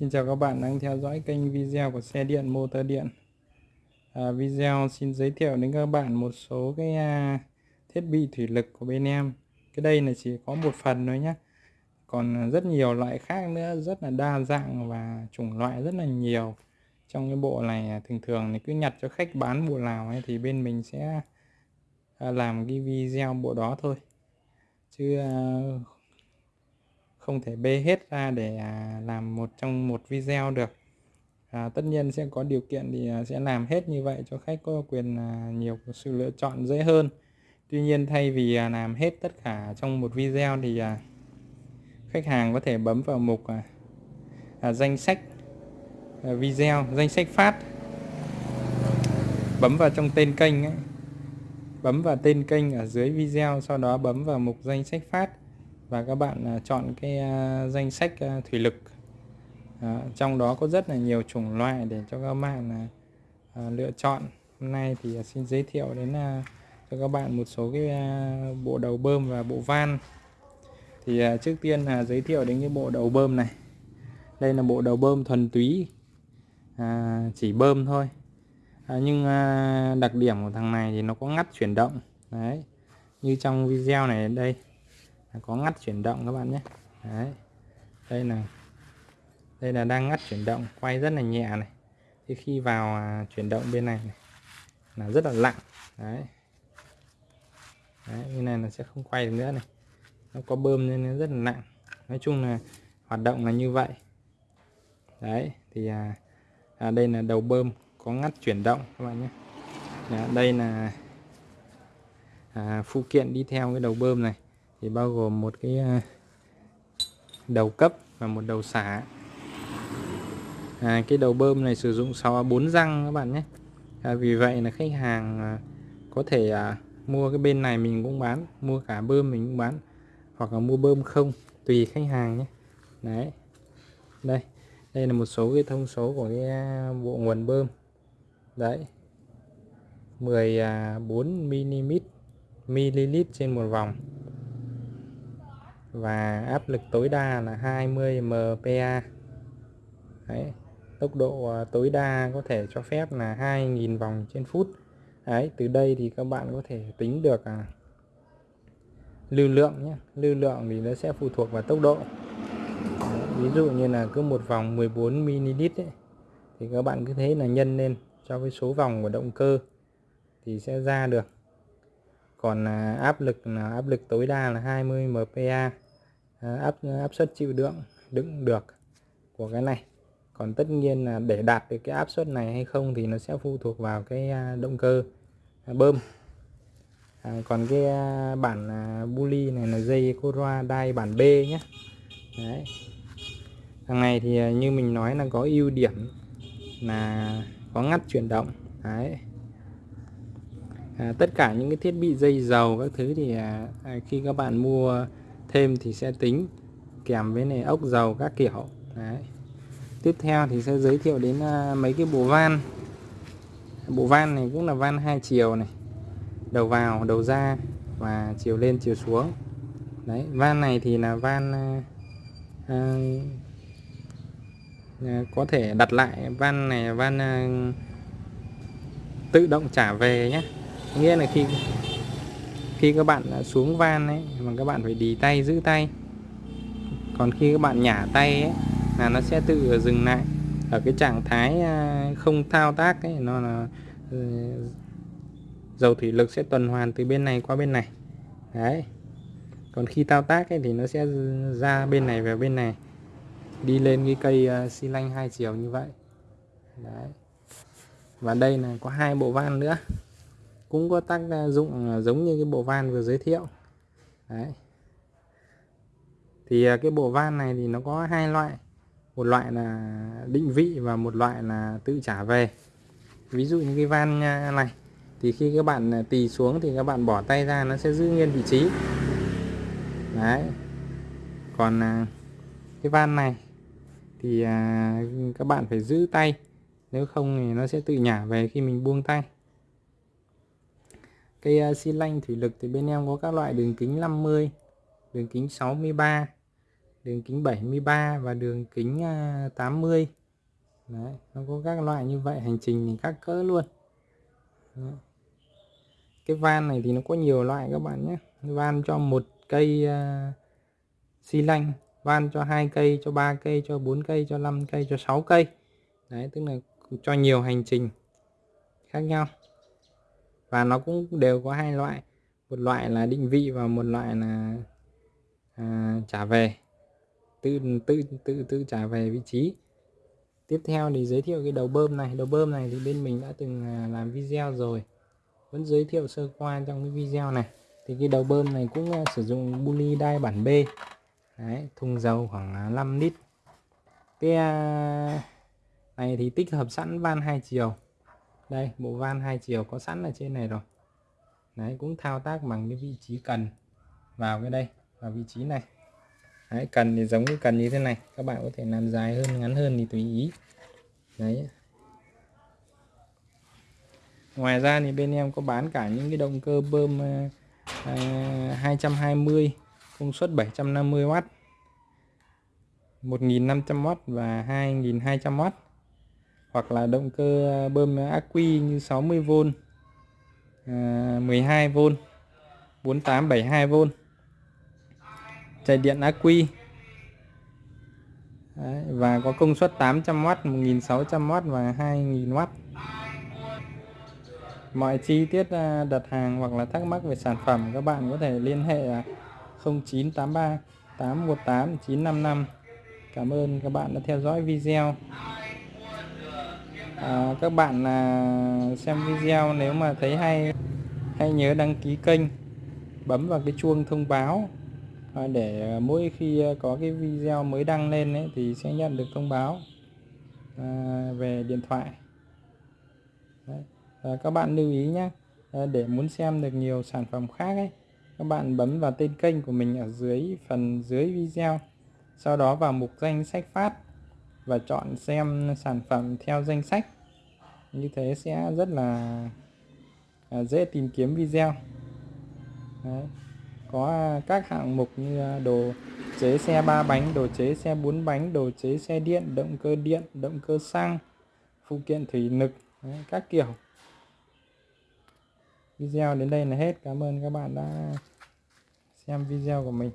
Xin chào các bạn đang theo dõi kênh video của xe điện motor điện. À, Video xin giới thiệu đến các bạn một số cái à, thiết bị thủy lực của bên em. Cái đây là chỉ có một phần thôi nhé Còn rất nhiều loại khác nữa rất là đa dạng và chủng loại rất là nhiều. Trong cái bộ này à, thường thường thì cứ nhặt cho khách bán bộ nào ấy, thì bên mình sẽ à, làm cái video bộ đó thôi. Chứ à, không thể bê hết ra để à, làm một trong một video được. À, tất nhiên sẽ có điều kiện thì à, sẽ làm hết như vậy cho khách có quyền à, nhiều sự lựa chọn dễ hơn. Tuy nhiên thay vì à, làm hết tất cả trong một video thì à, khách hàng có thể bấm vào mục à, à danh sách video danh sách phát. Bấm vào trong tên kênh ấy. bấm vào tên kênh ở dưới video sau đó bấm vào mục danh sách phát và các bạn à, chọn cái à, danh sách à, thủy lực. Trong đó có rất là nhiều chủng loại để cho các bạn lựa chọn. Hôm nay thì xin giới thiệu đến cho các bạn một số cái bộ đầu bơm và bộ van. Thì trước tiên là giới thiệu đến cái bộ đầu bơm này. Đây là bộ đầu bơm thuần túy chỉ bơm thôi. Nhưng đặc điểm của thằng này thì nó có ngắt chuyển động. Đấy, như trong video này đây có ngắt chuyển động các bạn nhé. Đấy. Đây là đây là đang ngắt chuyển động quay rất là nhẹ này. Thì khi vào à, chuyển động bên này, này là rất là lặng. Đấy. đấy như này nó sẽ không quay được nữa này. Nó có bơm nên nó rất là nặng. Nói chung là hoạt động là như vậy. Đấy thì à, à, đây là đầu bơm có ngắt chuyển động các bạn nhé. À, đây là à, phụ kiện đi theo cái đầu bơm này thì bao gồm một cái à, đầu cấp và một đầu xả. À, cái đầu bơm này sử dụng 6 bốn răng các bạn nhé. À, vì vậy là khách hàng à, có thể à, mua cái bên này mình cũng bán mua cả bơm mình cũng bán hoặc là mua bơm không tùy khách hàng nhé. Đấy. Đây đây là một số cái thông số của cái à, bộ nguồn bơm. Đấy. 14 mm ml trên một vòng và áp lực tối đa là 20 mpa Đấy, tốc độ à, tối đa có thể cho phép là 2.000 vòng trên phút. Đấy, từ đây thì các bạn có thể tính được à, lưu lượng nhé. Lưu lượng thì nó sẽ phụ thuộc vào tốc độ. Đấy, ví dụ như là cứ một vòng 14 ml ấy, thì các bạn cứ thế là nhân lên cho cái số vòng của động cơ thì sẽ ra được. Còn à, áp lực là áp lực tối đa là 20 mpa Ờ, áp áp suất chịu đựng đựng được của cái này. Còn tất nhiên là để đạt được cái áp suất này hay không thì nó sẽ phụ thuộc vào cái à, động cơ à, bơm. À, còn cái à, bản bully này là dây Coroa đai bản B nhé Đấy. thằng này thì như mình nói là có ưu điểm là có ngắt chuyển động. Đấy. À, tất cả những cái thiết bị dây dầu các thứ thì à, khi các bạn mua thêm thì sẽ tính kèm với này ốc dầu các kiểu. Đấy. tiếp theo thì sẽ giới thiệu đến à, mấy cái bộ van. Bộ van này cũng là van hai chiều này. Đầu vào đầu ra và chiều lên chiều xuống. Đấy van này thì là van à, à, à có thể đặt lại van này van à, tự động trả về nhé nghĩa là khi khi các bạn xuống van ấy, mà các bạn phải đi tay, giữ tay. Còn khi các bạn nhả tay ấy, là nó sẽ tự dừng lại. Ở cái trạng thái à, không thao tác ấy, nó là ừ, dầu thủy lực sẽ tuần hoàn từ bên này qua bên này. Đấy. Còn khi thao tác ấy thì nó sẽ ra bên này về bên này. Đi lên cái cây à, xi lanh hai chiều như vậy. Đấy. Và đây là có hai bộ van nữa cũng có tác dụng à, giống như cái bộ van vừa giới thiệu. Đấy. Thì à, cái bộ van này thì nó có hai loại. Một loại là định vị và một loại là tự trả về. Ví dụ như cái van à, này, thì khi các bạn tì xuống thì các bạn bỏ tay ra nó sẽ giữ nguyên vị trí. Đấy. Còn cái van này thì các bạn phải giữ tay. Nếu không thì nó sẽ tự nhả về khi mình buông tay cây à, xi lanh thủy lực thì bên em có các loại đường kính 50 đường kính 63 đường kính 73 và đường kính à, 80 Đấy, nó có các loại như vậy hành trình thì các cỡ luôn. Đấy. cái van này thì nó có nhiều loại các bạn nhé. Van cho một cây uh, xi lanh van cho hai cây cho ba cây cho bốn cây cho 5 cây cho 6 cây. Đấy tức là cho nhiều hành trình khác nhau và nó cũng đều có hai loại. Một loại là định vị và một loại là à, trả về. Tự tự tự tự trả về vị trí. Tiếp theo thì giới thiệu cái đầu bơm này. Đầu bơm này thì bên mình đã từng à, làm video rồi. Vẫn giới thiệu sơ qua trong cái video này. Thì cái đầu bơm này cũng à, sử dụng buli đai bản B. Đấy, thùng dầu khoảng à, 5 lít. Cái này thì tích hợp sẵn van hai chiều đây bộ van hai chiều có sẵn ở trên này rồi. Đấy cũng thao tác bằng cái vị trí cần vào cái đây vào vị trí này. Đấy, cần thì giống cái cần như thế này. Các bạn có thể làm dài hơn ngắn hơn thì tùy ý. Đấy. Ngoài ra thì bên em có bán cả những cái động cơ bơm ờ, ờ, à, 220 công suất 750W 1500W và 2200W hoặc là động cơ bơm ắc quy như 60V 12V 4872V chạy điện ắc quy Đấy, và có công suất 800W 1600W và 2000W mọi chi tiết à, đặt hàng hoặc là thắc mắc về sản phẩm các bạn có thể liên hệ 0983 818 955 Cảm ơn các bạn đã theo dõi video à, các bạn à, xem video nếu mà thấy hay hãy nhớ đăng ký kênh bấm vào cái chuông thông báo. À, để mỗi khi à, có cái video mới đăng lên ấy, thì sẽ nhận được thông báo à, về điện thoại. Đấy. À, các bạn lưu ý nhé à, để muốn xem được nhiều sản phẩm khác ấy các bạn bấm vào tên kênh của mình ở dưới phần dưới video sau đó vào mục danh sách phát và chọn xem sản phẩm theo danh sách. Như thế sẽ rất là à, dễ tìm kiếm video. Đấy. có các hạng mục như à, đồ chế xe ba bánh đồ chế xe bốn bánh đồ chế xe điện động cơ điện động cơ xăng phụ kiện thủy lực Đấy, các kiểu. Video đến đây là hết. Cảm ơn các bạn đã xem video của mình.